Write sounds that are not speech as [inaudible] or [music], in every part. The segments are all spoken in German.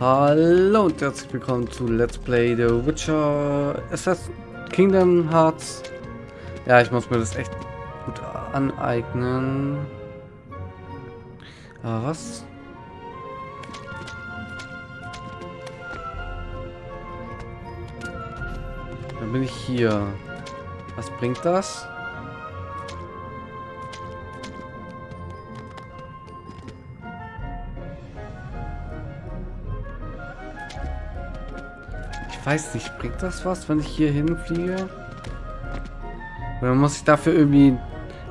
Hallo und herzlich willkommen zu Let's Play The Witcher Assassin's Kingdom Hearts. Ja, ich muss mir das echt gut aneignen. Aber was? Dann bin ich hier. Was bringt das? Weiß nicht, bringt das was, wenn ich hier hinfliege? Oder muss ich dafür irgendwie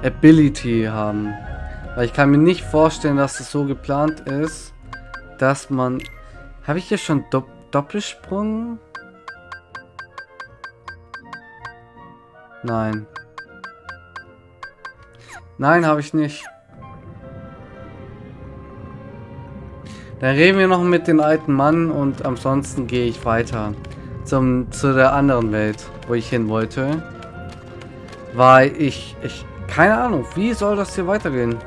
Ability haben? Weil ich kann mir nicht vorstellen, dass es so geplant ist, dass man... Habe ich hier schon Do Doppelsprung? Nein. Nein, habe ich nicht. Dann reden wir noch mit dem alten Mann und ansonsten gehe ich weiter zum, zu der anderen Welt, wo ich hin wollte. Weil ich, ich, keine Ahnung, wie soll das hier weitergehen?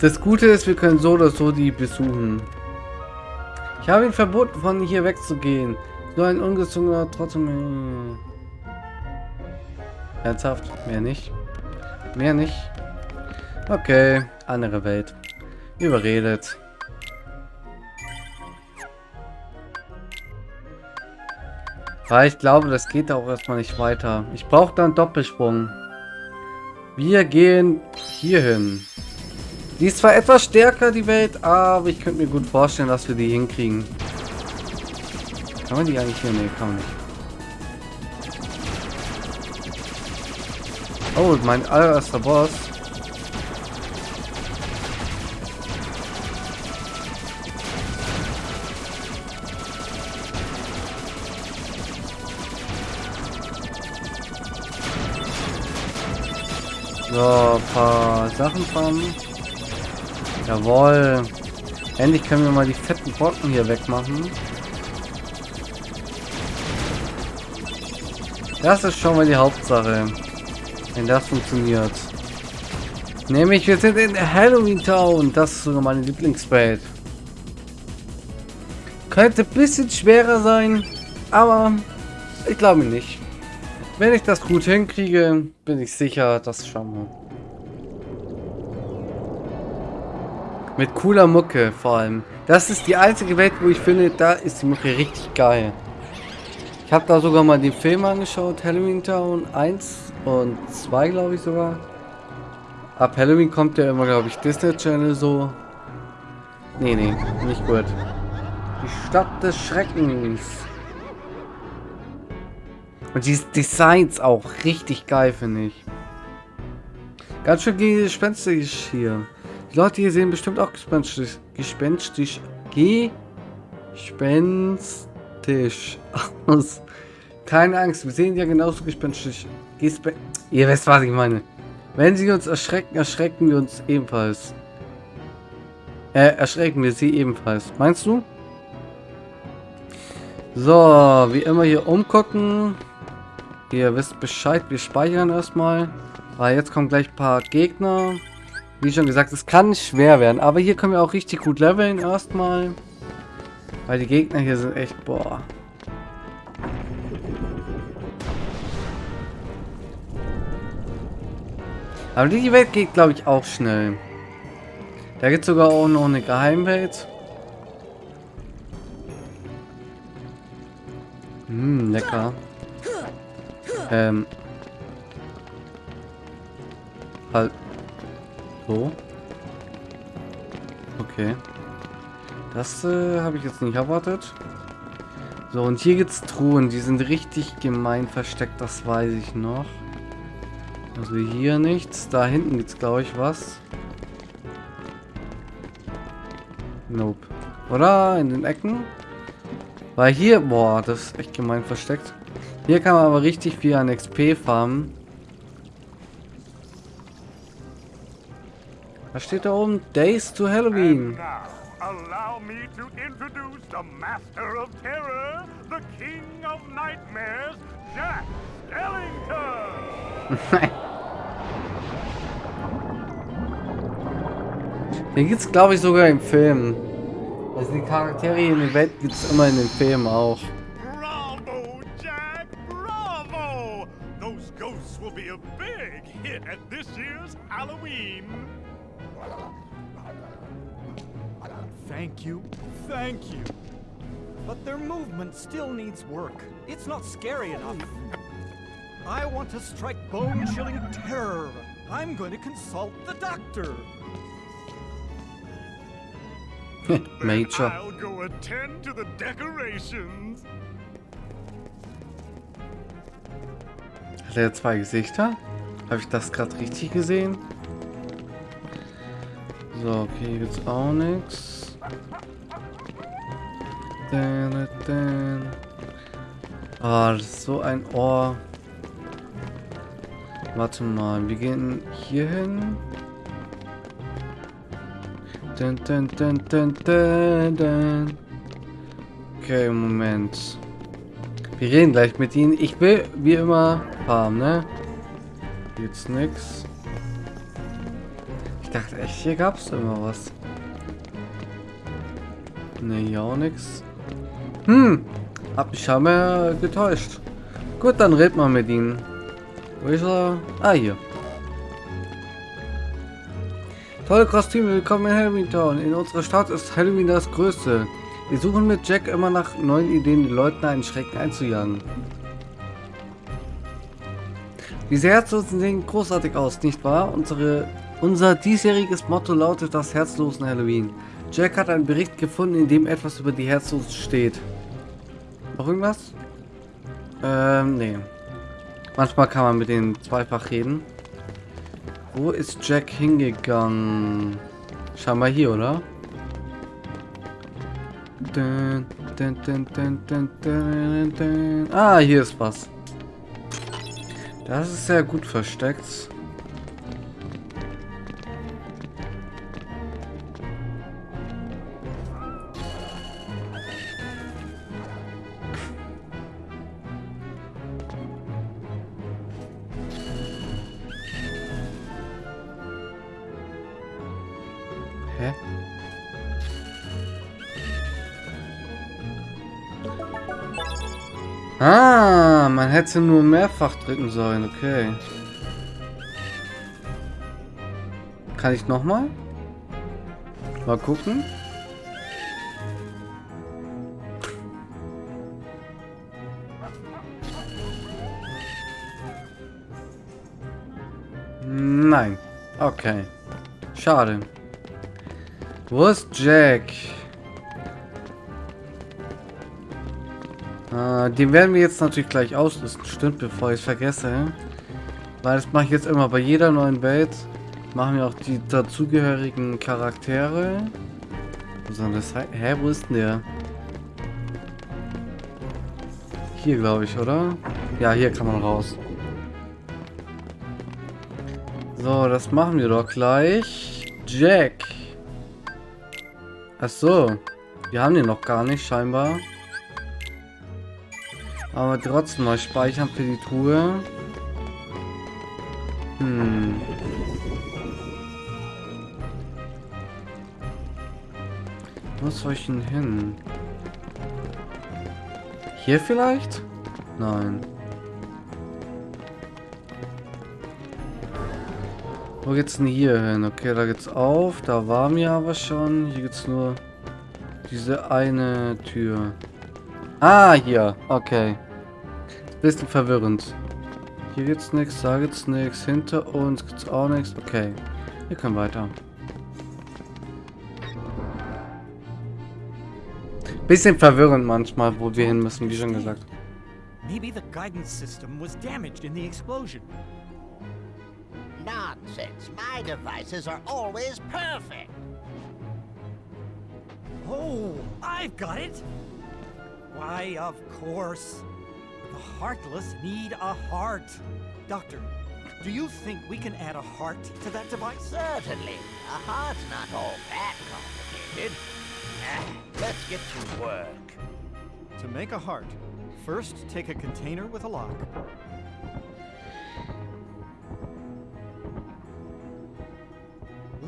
Das Gute ist, wir können so oder so die besuchen. Ich habe ihn verboten, von hier wegzugehen. Nur ein ungezogener trotzdem... Ernsthaft? Mehr nicht? Mehr nicht? Okay, andere Welt. Überredet. Weil ich glaube, das geht auch erstmal nicht weiter. Ich brauche dann Doppelsprung. Wir gehen hier hin. Die ist zwar etwas stärker, die Welt, aber ich könnte mir gut vorstellen, dass wir die hinkriegen. Kann man die eigentlich hier? Nee, kann man nicht. Oh, mein allererster Boss. So, paar Sachen farmen. Jawohl. Endlich können wir mal die fetten Brocken hier wegmachen. Das ist schon mal die Hauptsache. Wenn das funktioniert. Nämlich, wir sind in Halloween Town. Das ist sogar meine Lieblingswelt. Könnte ein bisschen schwerer sein, aber ich glaube nicht. Wenn ich das gut hinkriege, bin ich sicher, das schauen wir. Mit cooler Mucke vor allem. Das ist die einzige Welt, wo ich finde, da ist die Mucke richtig geil. Ich habe da sogar mal den Film angeschaut, Halloween Town 1 und 2 glaube ich sogar. Ab Halloween kommt ja immer, glaube ich, Disney Channel so. Nee, nee, nicht gut. Die Stadt des Schreckens. Und die Designs auch richtig geil, finde ich. Ganz schön gespenstisch hier. Die Leute hier sehen bestimmt auch gespenstisch. Gespenstisch. Gespenstisch [laughs] aus. Keine Angst, wir sehen ja genauso gespenstisch. Gespen Ihr wisst, was ich meine. Wenn sie uns erschrecken, erschrecken wir uns ebenfalls. Äh, erschrecken wir sie ebenfalls. Meinst du? So, wie immer hier umgucken. Ihr wisst Bescheid, wir speichern erstmal. Weil jetzt kommen gleich ein paar Gegner. Wie schon gesagt, es kann schwer werden. Aber hier können wir auch richtig gut leveln erstmal. Weil die Gegner hier sind echt, boah. Aber die Welt geht, glaube ich, auch schnell. Da gibt es sogar auch noch eine Geheimwelt. Hm, lecker. Ähm. Halt. So. Okay. Das äh, habe ich jetzt nicht erwartet. So, und hier gibt es Truhen. Die sind richtig gemein versteckt, das weiß ich noch. Also hier nichts. Da hinten gibt es, glaube ich, was. Nope. Oder? In den Ecken? Weil hier, boah, das ist echt gemein versteckt. Hier kann man aber richtig viel an XP farmen. Was steht da oben? Days to Halloween. Allow me to introduce the Master of Terror, the King of Nightmares, Jack Skellington! [laughs] Den gibt's glaube ich sogar im Film. Also die Charaktere in der Welt gibt's immer in den Filmen auch. At this year's Halloween. Thank you, thank you. But their movement still needs work. It's not scary enough. I want to strike bone-chilling terror. I'm going to consult the doctor. [laughs] Major. I'll go attend to the decorations. Hat er zwei Gesichter? Habe ich das gerade richtig gesehen? So, okay, hier gibt's auch nichts. Ah, das ist so ein Ohr. Warte mal, wir gehen hier hin. Okay, Moment. Wir reden gleich mit ihnen. Ich will, wie immer, farmen, ne? Gibt's nix. Ich dachte echt, hier gab's immer was. Ne, hier auch nix. Hm, hab mich scheinbar getäuscht. Gut, dann red mal mit ihnen. Wo ist er? Ah, hier. Tolle Kostüme, willkommen in Halloween Town. In unserer Stadt ist Halloween das Größte. Wir suchen mit Jack immer nach neuen Ideen, den Leuten einen Schrecken einzujagen. Diese Herzlosen sehen großartig aus, nicht wahr? Unsere, unser diesjähriges Motto lautet das Herzlosen Halloween. Jack hat einen Bericht gefunden, in dem etwas über die Herzlosen steht. Noch irgendwas? Ähm, nee. Manchmal kann man mit denen zweifach reden. Wo ist Jack hingegangen? Scheinbar hier, oder? Ah, hier ist was. Das ist sehr gut versteckt. Hätte nur mehrfach drücken sollen, okay. Kann ich nochmal? Mal gucken. Nein. Okay. Schade. Wo ist Jack? Äh, den werden wir jetzt natürlich gleich auslösen. Stimmt, bevor ich es vergesse. Weil das mache ich jetzt immer bei jeder neuen Welt. Machen wir auch die dazugehörigen Charaktere. Sein? Hä, wo ist denn der? Hier, glaube ich, oder? Ja, hier kann man raus. So, das machen wir doch gleich. Jack. Ach so. Wir haben den noch gar nicht, scheinbar. Aber trotzdem mal speichern für die Truhe. Hm. Wo soll ich denn hin? Hier vielleicht? Nein. Wo geht's denn hier hin? Okay, da geht's auf. Da waren wir aber schon. Hier geht's nur diese eine Tür. Ah, hier. Okay. Bisschen verwirrend. Hier gibt's nichts, da gibt's nichts. Hinter uns gibt's auch nichts. Okay. Wir können weiter. Bisschen verwirrend manchmal, wo wir hin müssen, wie schon gesagt. Maybe the guidance system was damaged in the explosion. Nonsense. My devices are always perfect. Oh, I've got it! Why, of course. The heartless need a heart. Doctor, do you think we can add a heart to that device? Certainly. A heart's not all that complicated. Ah, let's get to work. To make a heart, first take a container with a lock.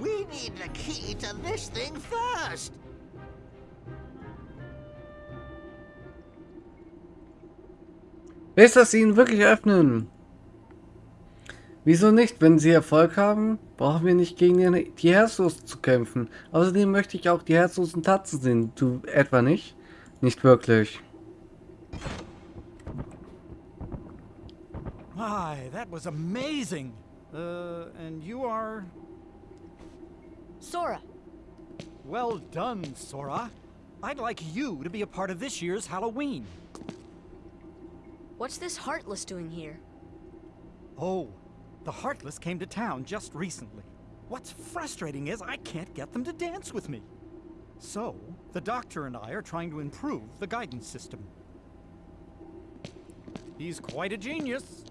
We need the key to this thing first. Willst du das ihnen wirklich öffnen? Wieso nicht? Wenn sie Erfolg haben, brauchen wir nicht gegen die die Herzlosen zu kämpfen. Außerdem möchte ich auch die herzlosen Tatzen sehen. Du etwa nicht? Nicht wirklich. My, that was amazing. Uh, and you are... Sora, Well done, Sora. I'd like you to be a part of this year's Halloween. What's this Heartless doing here? Oh, the Heartless came to town just recently. What's frustrating is I can't get them to dance with me. So, the Doctor and I are trying to improve the guidance system. He's quite a genius.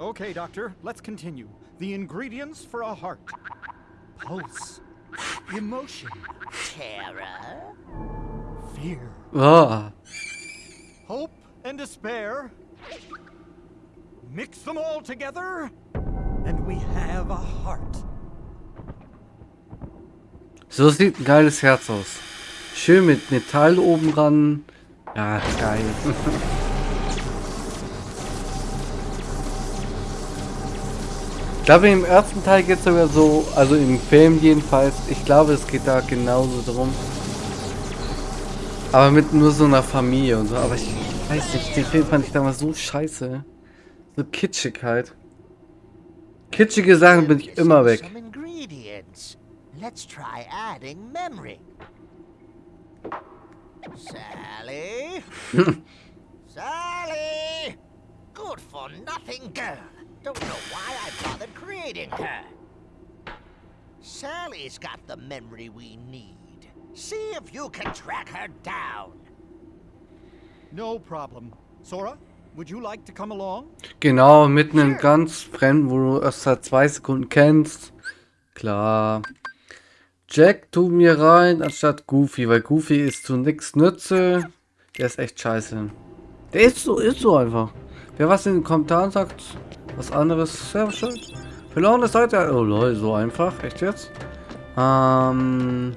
Okay, Doctor, let's continue. The ingredients for a heart. Pulse. Emotion. Terror? Fear. Oh, Hope and despair. Mix them all together, and we have a heart. so sieht ein geiles Herz aus. Schön mit Metall oben ran. Ja, geil. Ich glaube, im ersten Teil geht es sogar so, also im Film jedenfalls, ich glaube, es geht da genauso drum. Aber mit nur so einer Familie und so. Aber ich weiß nicht, den Film fand ich damals so scheiße. So kitschig halt. Kitschige Sachen bin ich immer weg. Let's try adding memory. Sally? [laughs] Sally! Good for nothing girl. Don't know why I bothered creating her. Sally's got the memory we need. See if you can track her down. No problem. Sora, would you like to come along? Genau, mit einem ganz Fremden, wo du erst seit zwei Sekunden kennst. Klar. Jack tu mir rein, anstatt Goofy, weil Goofy ist zu nix Nütze. Der ist echt scheiße. Der ist so, ist so einfach. Wer was in den Kommentaren sagt, was anderes, sehr schön. Verlorene Seite, oh lol, so einfach, echt jetzt? Ähm...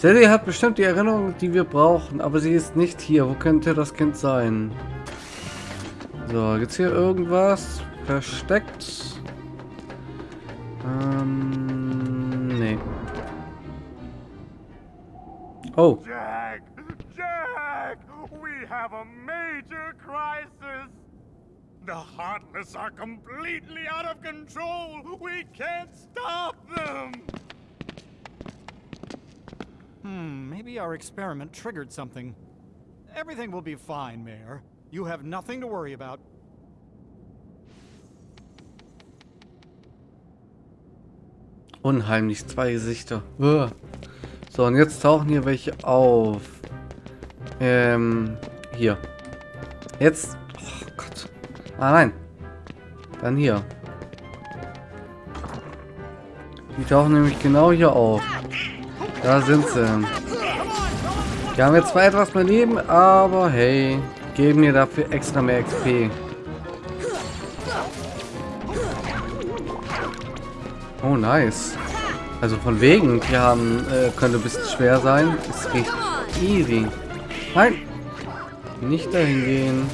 Sally hat bestimmt die Erinnerung, die wir brauchen, aber sie ist nicht hier. Wo könnte das Kind sein? So, gibt's hier irgendwas versteckt? Ähm, nee. Oh, Jack! Jack! We have a major crisis! The Heartless are completely out of control! We can't stop them! Hmm, maybe our experiment triggered something. Everything will be fine, Mayor. You have nothing to worry about. unheimlich, zwei Gesichter. Uah. So, und jetzt tauchen hier welche auf. Ähm, hier. Jetzt. Oh Gott. Ah, nein. Dann hier. Die tauchen nämlich genau hier auf. Da sind sie. Die haben jetzt zwar etwas mehr Leben, aber hey, geben mir dafür extra mehr XP. Oh, nice. Also von wegen, die haben, äh, könnte ein bisschen schwer sein. Ist richtig easy. Nein! Nicht dahin gehen.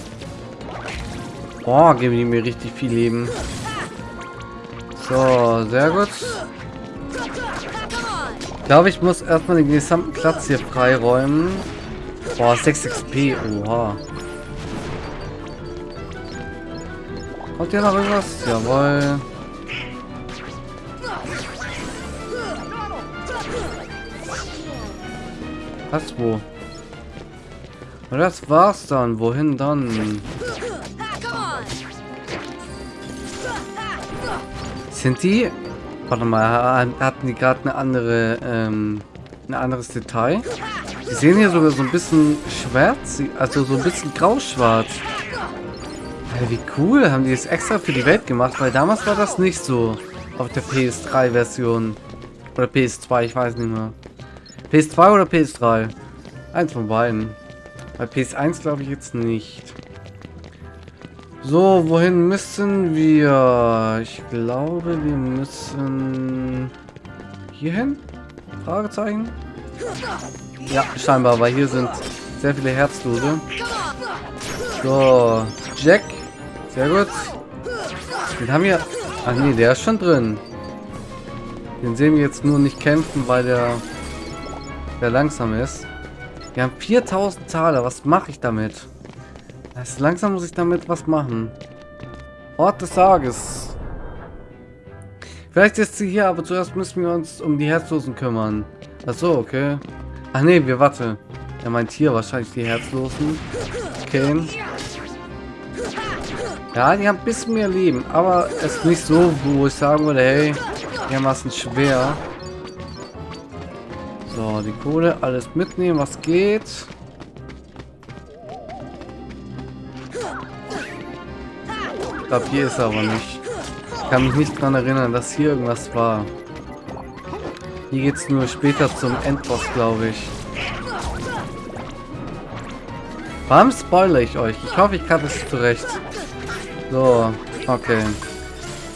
Boah, geben die mir richtig viel Leben. So, sehr gut. Glaube, ich muss erstmal den gesamten Platz hier freiräumen. Boah, 6 XP. Oha. Kommt hier noch irgendwas? Jawohl. Was, wo? Und das war's dann. Wohin dann? Sind die... Warte mal, hatten die gerade eine andere, ähm, ein anderes Detail? Die sehen hier sogar so ein bisschen schwarz, also so ein bisschen grau-schwarz. Alter, wie cool, haben die es extra für die Welt gemacht, weil damals war das nicht so auf der PS3-Version. Oder PS2, ich weiß nicht mehr. PS2 oder PS3? Eins von beiden. Bei PS1 glaube ich jetzt nicht. So, wohin müssen wir? Ich glaube, wir müssen hier hin? Fragezeichen? Ja, scheinbar, weil hier sind sehr viele Herzlose. So, Jack. Sehr gut. Den haben wir... Ach nee, der ist schon drin. Den sehen wir jetzt nur nicht kämpfen, weil der, der langsam ist. Wir haben 4000 Taler. Was mache ich damit? Das langsam muss ich damit was machen. Ort des Tages. Vielleicht ist sie hier, aber zuerst müssen wir uns um die Herzlosen kümmern. Achso, okay. Ach nee, wir warte. Er meint hier wahrscheinlich die Herzlosen. Okay. Ja, die haben ein bisschen mehr Leben, aber es ist nicht so, wo ich sagen würde, hey, dermaßen schwer. So, die Kohle, alles mitnehmen, was geht. Ich glaube, hier ist er aber nicht. Ich kann mich nicht daran erinnern, dass hier irgendwas war. Hier geht es nur später zum Endboss, glaube ich. Warum spoilere ich euch? Ich hoffe, ich kann es zurecht. So, okay.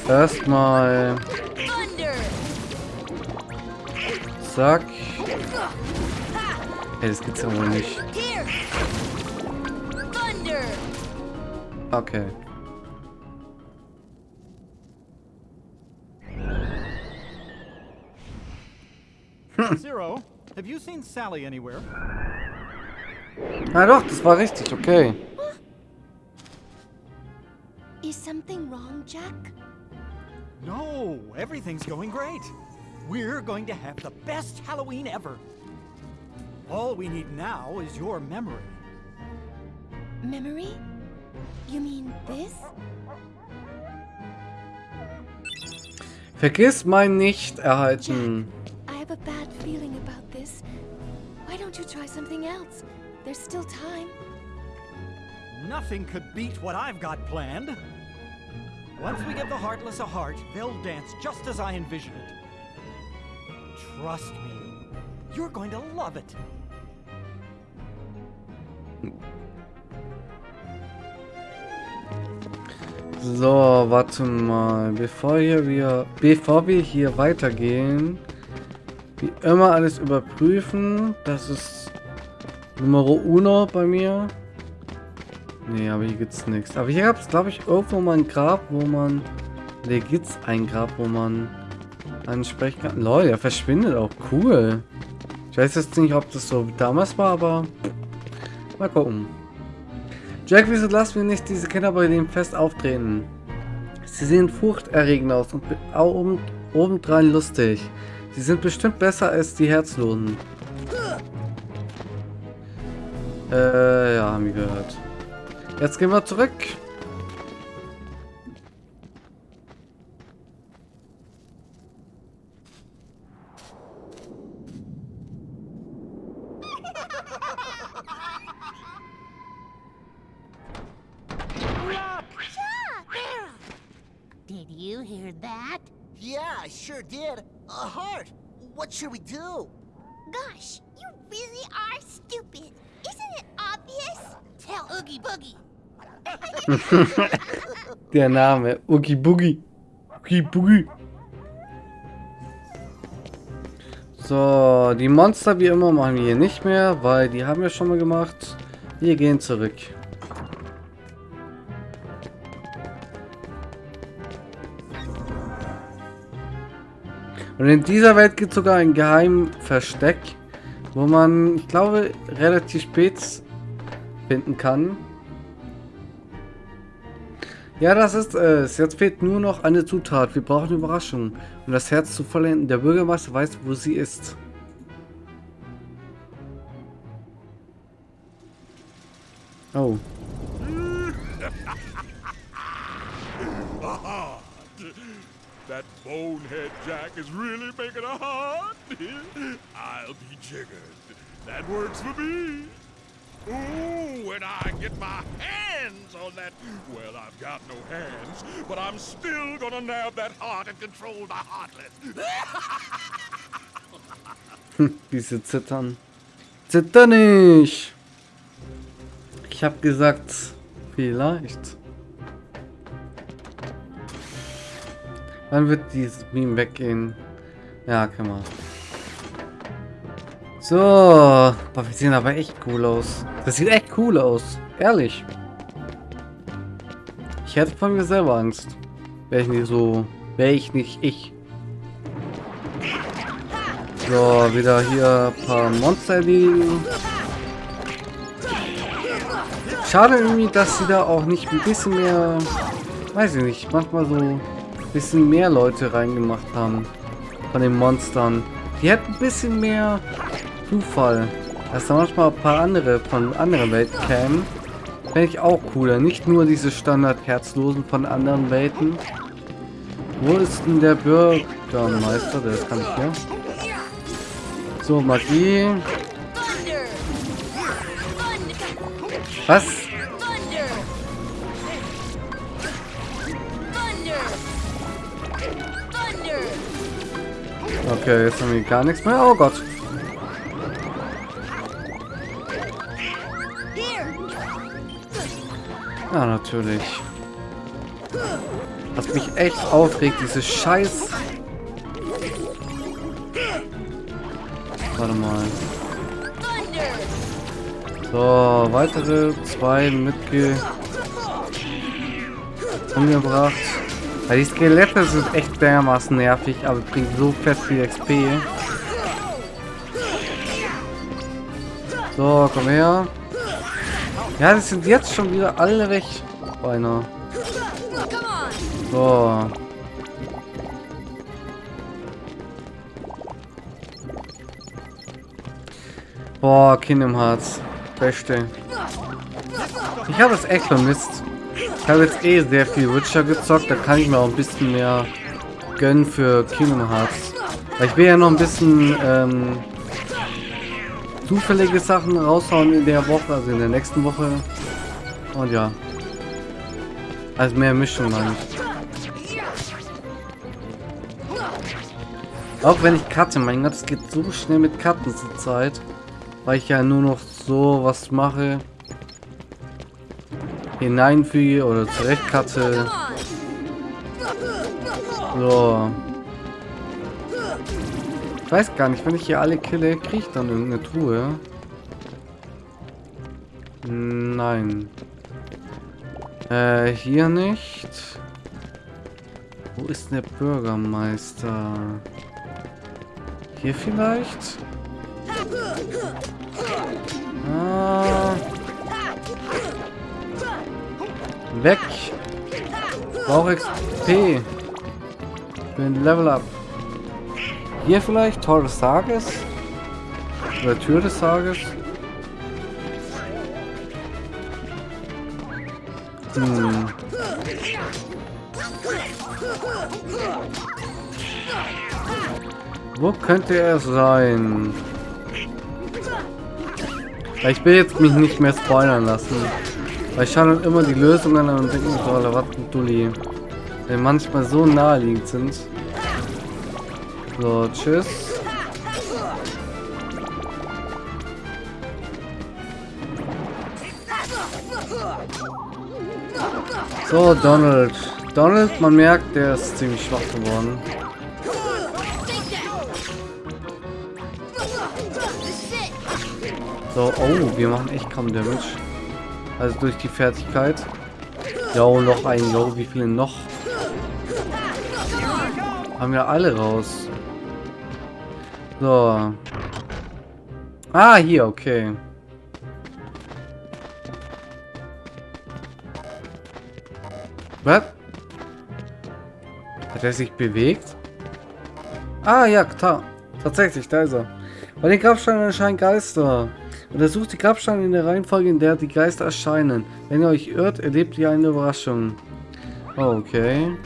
Erstmal... Zack. Ey, das gibt's ja wohl nicht. Okay. Have you seen Sally anywhere? Na doch, das war richtig, okay. Is something wrong, Jack? No, everything's going great. We're going to have the best Halloween ever. All we need now is your memory. Memory? You mean this? Vergiss mein nicht erhalten. I still time. Nothing could beat what I've got planned. Once we give the Heartless a heart, they'll dance just as I envision it. Trust me. You're going to love it. So, warte mal. Bevor hier wir, bevor wir hier weitergehen, wie immer alles überprüfen. Das ist Numero uno bei mir. Nee, aber hier gibt's nichts. Aber hier gab es, glaube ich, irgendwo mal ein Grab, wo man... Ne, gibt's ein Grab, wo man ansprechen kann. Leute, er verschwindet auch. Cool. Ich weiß jetzt nicht, ob das so damals war, aber... Mal gucken. Jack, wieso lassen wir nicht diese Kinder bei dem Fest auftreten? Sie sehen furchterregend aus und oben, obendrein lustig. Sie sind bestimmt besser als die Herzlosen. Äh, ja, haben wir gehört. Jetzt gehen wir zurück. Did you hear that? Yeah, I sure did. A heart. What should we do? Gosh, you really are stupid. Isn't it obvious? Tell Oogie Boogie. [laughs] Der Name. Oogie Boogie. Oogie Boogie. So, die Monster wie immer machen wir hier nicht mehr, weil die haben wir schon mal gemacht. Wir gehen zurück. Und in dieser Welt gibt es sogar ein geheimen Versteck, wo man, ich glaube, relativ spät finden kann. Ja, das ist es. Jetzt fehlt nur noch eine Zutat. Wir brauchen Überraschung. Um das Herz zu vollenden. Der Bürgermeister weiß, wo sie ist. Oh. [laughs] That bonehead Jack is really making a heart. I'll be jiggered. That works for me. Ooh, when I get my hands on that. Well, I've got no hands, but I'm still gonna nab that heart and control the heartless. [laughs] Wie sie zittern. Zitter nicht! Ich hab gesagt, vielleicht. Wann wird dieses Meme weggehen? Ja, kann man. So. Boah, wir sehen aber echt cool aus. Das sieht echt cool aus. Ehrlich. Ich hätte von mir selber Angst. Wäre ich nicht so... Wäre ich nicht ich. So, wieder hier ein paar Monster erledigen. Schade irgendwie, dass sie da auch nicht ein bisschen mehr... Weiß ich nicht, manchmal so bisschen mehr Leute reingemacht haben. Von den Monstern. Die hätten ein bisschen mehr Zufall. Dass da manchmal ein paar andere von anderen Welten kämen. Fände ich auch cooler. Nicht nur diese Standard-Herzlosen von anderen Welten. Wo ist denn der Bürgermeister? Der kann ich hier. So, Magie. Was? Okay, jetzt haben wir gar nichts mehr. Oh Gott. Ja, natürlich. Was mich echt aufregt, diese Scheiß... Warte mal. So, weitere zwei mitge... umgebracht. Ja, die Skelette sind echt dermaßen nervig, aber bringen so fett viel XP. So, komm her. Ja, die sind jetzt schon wieder alle weg. Beinahe. So. Boah, Kingdom Hearts. Beste. Ich habe es echt vermisst. Habe jetzt eh sehr viel Witcher gezockt, da kann ich mir auch ein bisschen mehr gönnen für Kingdom Hearts. Weil ich will ja noch ein bisschen ähm, zufällige Sachen raushauen in der Woche, also in der nächsten Woche. Und ja. Also mehr Mischung meine ich. Auch wenn ich cutte, mein Gott, es geht so schnell mit Cutten zur Zeit. Weil ich ja nur noch so was mache. Hineinfüge oder zurecht cutte. So. Ich weiß gar nicht, wenn ich hier alle kille, kriege ich dann irgendeine Truhe. Nein. Äh, hier nicht. Wo ist der Bürgermeister? Hier vielleicht? Weg. Brauche XP. Für ein Level Up. Hier vielleicht? Tor des Tages? Oder Tür des Tages? Hm. Wo könnte er sein? Ich will jetzt mich nicht mehr spoilern lassen. Weil ich schaue dann immer die Lösungen an und denke mir so, Alter, was ein Dulli. Die manchmal so naheliegend sind. So, tschüss. So, Donald. Donald, man merkt, der ist ziemlich schwach geworden. So, oh, wir machen echt kaum Damage. Also durch die Fertigkeit. Jo, noch ein, jo, wie viele noch? Haben wir alle raus. So. Ah, hier, okay. Was? Hat er sich bewegt? Ah, ja, klar. Tatsächlich, da ist er. Bei den Grabsteinen erscheinen Geister. Untersucht die Grabsteine in der Reihenfolge, in der die Geister erscheinen. Wenn ihr euch irrt, erlebt ihr eine Überraschung. Oh, okay.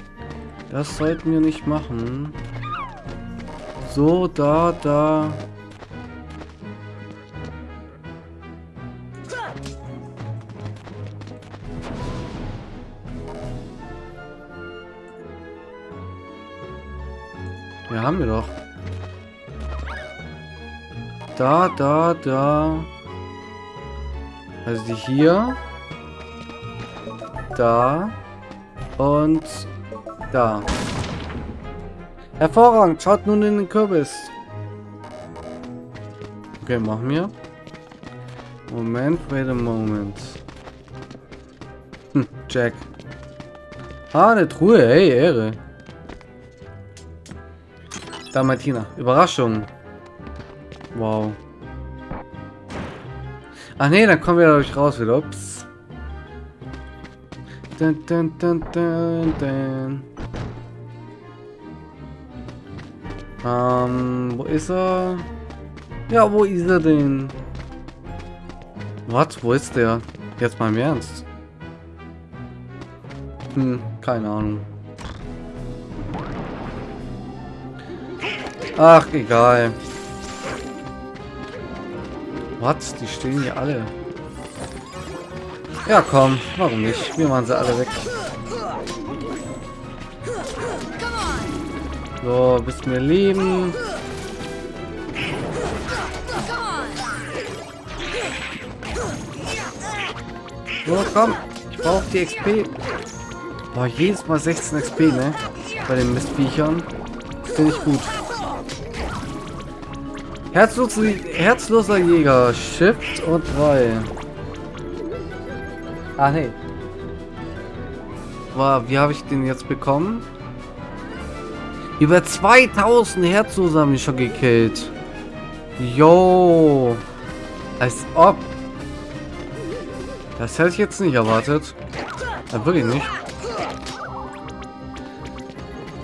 Das sollten wir nicht machen. So, da, da. Ja, haben wir doch. Da, da, da. Also die hier. Da. Und da. Hervorragend. Schaut nun in den Kürbis. Okay, machen wir. Moment, wait a moment. Hm, Jack. Ah, eine Truhe. Hey, Ehre. Da, Martina. Überraschung. Wow. Ach nee, dann kommen wir dadurch raus wieder. Ups. Dun, dun, dun, dun, dun. Ähm, wo ist er? Ja, wo ist er denn? Was? Wo ist der? Jetzt mal im Ernst. Hm, keine Ahnung. Ach, egal. Was? Die stehen hier alle. Ja, komm. Warum nicht? Wir machen sie alle weg. So, bis mir leben. So, komm. Ich brauche die XP. Boah, jedes Mal 16 XP, ne? Bei den Mistviechern. Finde ich gut. Herzloser, herzloser Jäger. Shift und 3. Ah, nee. Wow, wie habe ich den jetzt bekommen? Über 2000 Herzloser haben die schon gekillt. Yo. Als ob. Das hätte ich jetzt nicht erwartet. Ja, wirklich nicht.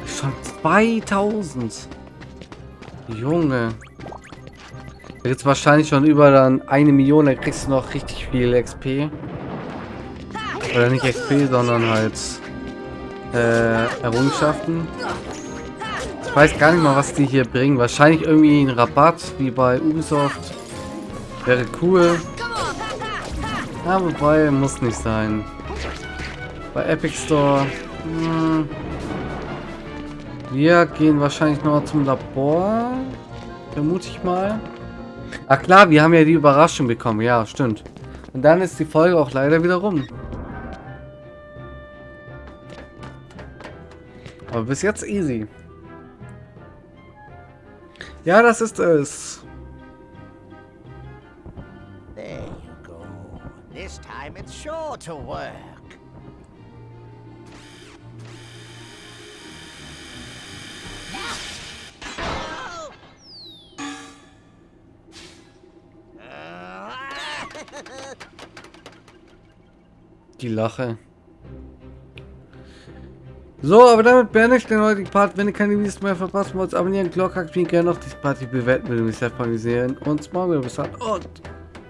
Schon 2000. Junge. Es wahrscheinlich schon über dann eine Million, da kriegst du noch richtig viel XP. Oder nicht XP, sondern halt äh, Errungenschaften. Ich weiß gar nicht mal, was die hier bringen. Wahrscheinlich irgendwie ein Rabatt, wie bei Ubisoft. Wäre cool. Ja, wobei, muss nicht sein. Bei Epic Store. Hm, wir gehen wahrscheinlich noch zum Labor. Vermute ich mal. Ach klar, wir haben ja die Überraschung bekommen. Ja, stimmt. Und dann ist die Folge auch leider wieder rum. Aber bis jetzt easy. Ja, das ist es. There you go. This time it's sure to work. Die Lache. So, aber damit beende ich den heutigen Part. Wenn ihr keine Videos mehr verpassen wollt, abonnieren, Glocke aktivieren, gerne noch die Party bewerten, würde mich sehr. Wir sehen uns morgen wieder. Bis dann und